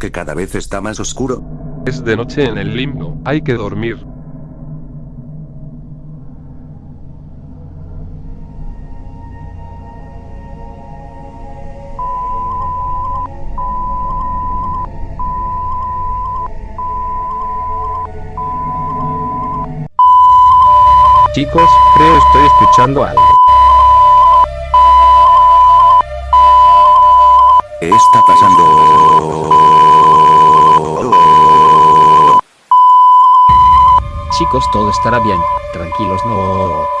porque cada vez está más oscuro? Es de noche en el limbo, hay que dormir. Chicos, creo estoy escuchando algo. ¿Qué está pasando? Chicos, todo estará bien. Tranquilos, no.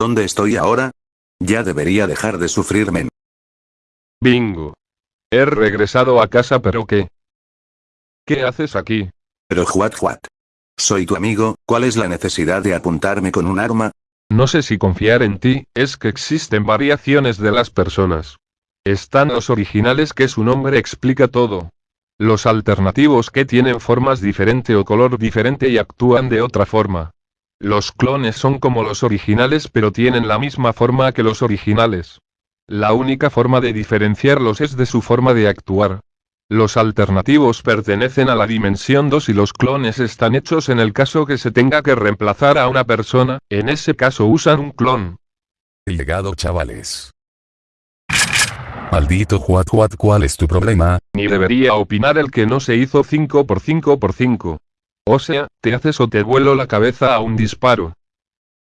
¿Dónde estoy ahora? Ya debería dejar de sufrirme. Bingo. He regresado a casa pero ¿qué? ¿Qué haces aquí? Pero what what. Soy tu amigo, ¿cuál es la necesidad de apuntarme con un arma? No sé si confiar en ti, es que existen variaciones de las personas. Están los originales que su nombre explica todo. Los alternativos que tienen formas diferente o color diferente y actúan de otra forma. Los clones son como los originales pero tienen la misma forma que los originales. La única forma de diferenciarlos es de su forma de actuar. Los alternativos pertenecen a la dimensión 2 y los clones están hechos en el caso que se tenga que reemplazar a una persona, en ese caso usan un clon. Llegado chavales. Maldito Juat Juat, ¿cuál es tu problema? Ni debería opinar el que no se hizo 5 por 5 por 5. O sea, te haces o te vuelo la cabeza a un disparo.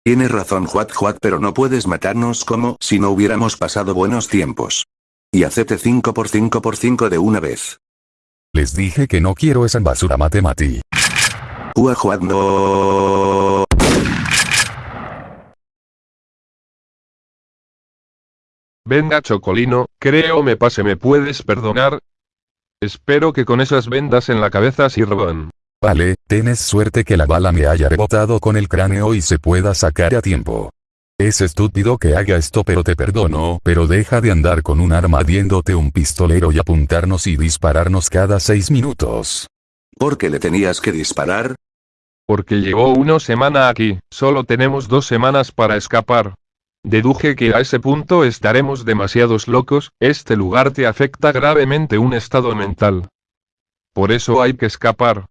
Tienes razón Juat Juat pero no puedes matarnos como si no hubiéramos pasado buenos tiempos. Y acepte 5 por 5 por 5 de una vez. Les dije que no quiero esa basura matemati. Juat Juat no. Venga Chocolino, creo me pase me puedes perdonar. Espero que con esas vendas en la cabeza sirvan. Vale, tienes suerte que la bala me haya rebotado con el cráneo y se pueda sacar a tiempo. Es estúpido que haga esto pero te perdono, pero deja de andar con un arma diéndote un pistolero y apuntarnos y dispararnos cada seis minutos. ¿Por qué le tenías que disparar? Porque llevo una semana aquí, solo tenemos dos semanas para escapar. Deduje que a ese punto estaremos demasiados locos, este lugar te afecta gravemente un estado mental. Por eso hay que escapar.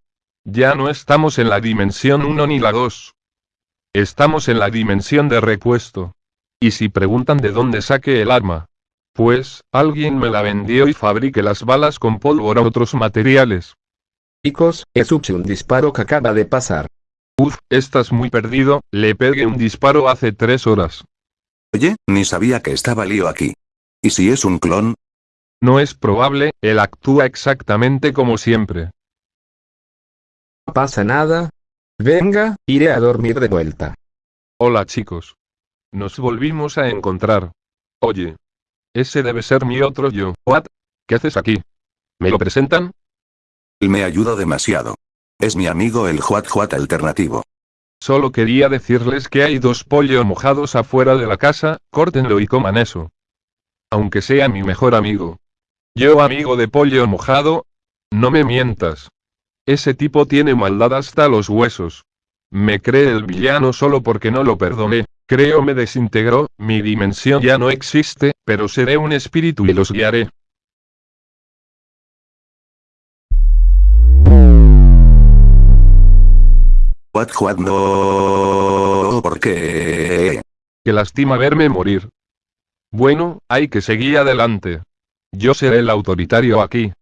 Ya no estamos en la dimensión 1 ni la 2. Estamos en la dimensión de repuesto. Y si preguntan de dónde saqué el arma. Pues, alguien me la vendió y fabriqué las balas con pólvora otros materiales. Chicos, es un disparo que acaba de pasar. Uf, estás muy perdido, le pegué un disparo hace tres horas. Oye, ni sabía que estaba lío aquí. ¿Y si es un clon? No es probable, él actúa exactamente como siempre. No pasa nada. Venga, iré a dormir de vuelta. Hola chicos. Nos volvimos a encontrar. Oye. Ese debe ser mi otro yo. ¿What? ¿Qué haces aquí? ¿Me lo presentan? Él me ayudó demasiado. Es mi amigo el Juat Juat alternativo. Solo quería decirles que hay dos pollos mojados afuera de la casa, córtenlo y coman eso. Aunque sea mi mejor amigo. Yo amigo de pollo mojado. No me mientas. Ese tipo tiene maldad hasta los huesos. Me cree el villano solo porque no lo perdoné. Creo me desintegró, mi dimensión ya no existe, pero seré un espíritu y los guiaré. What Juat no. ¿Por qué? Que lastima verme morir. Bueno, hay que seguir adelante. Yo seré el autoritario aquí.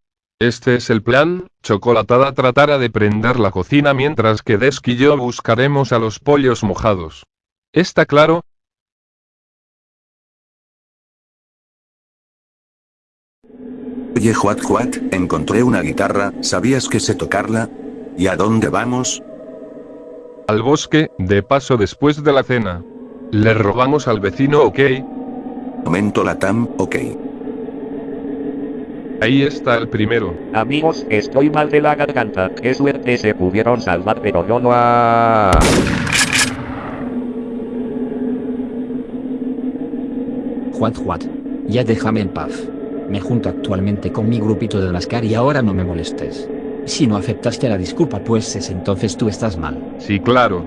Este es el plan, Chocolatada tratará de prender la cocina mientras que Desk y yo buscaremos a los pollos mojados. ¿Está claro? Oye Juat Juat, encontré una guitarra, ¿sabías que sé tocarla? ¿Y a dónde vamos? Al bosque, de paso después de la cena. Le robamos al vecino, ¿ok? Momento Latam, ok. Ahí está el primero. Amigos, estoy mal de la garganta. Qué suerte se pudieron salvar, pero yo no a... Juat Juat. Ya déjame en paz. Me junto actualmente con mi grupito de Lascar y ahora no me molestes. Si no aceptaste la disculpa pues es entonces tú estás mal. Sí, claro.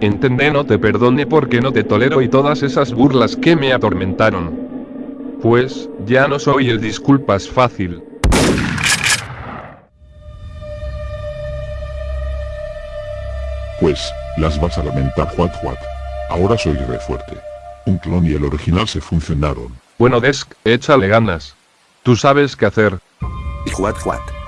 Entendé, no te perdone porque no te tolero y todas esas burlas que me atormentaron. Pues, ya no soy el disculpas fácil. Pues, las vas a lamentar Juat Juat. Ahora soy re fuerte. Un clon y el original se funcionaron. Bueno Desk, échale ganas. Tú sabes qué hacer. Y Juat Juat.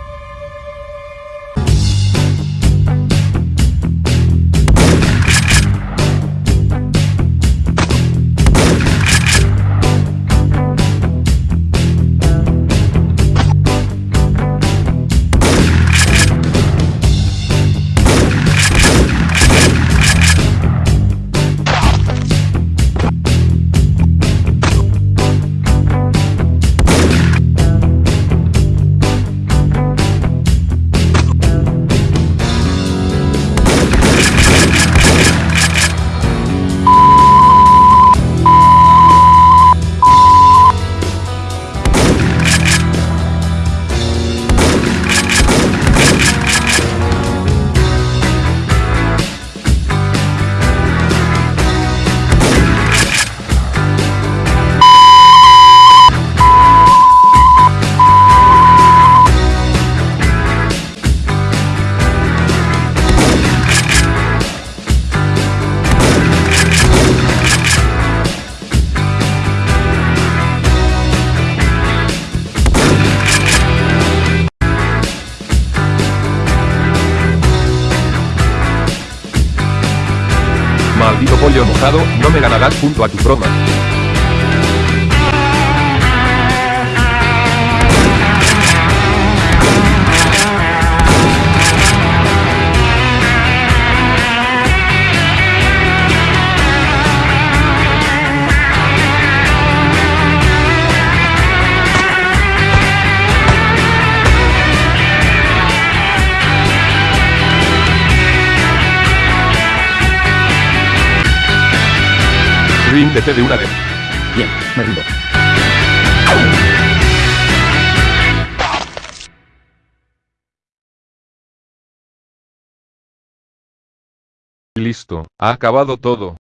Pollo mojado, no me ganarás junto a tu broma. Ríndete de una vez. Bien, me rindo. Listo, ha acabado todo.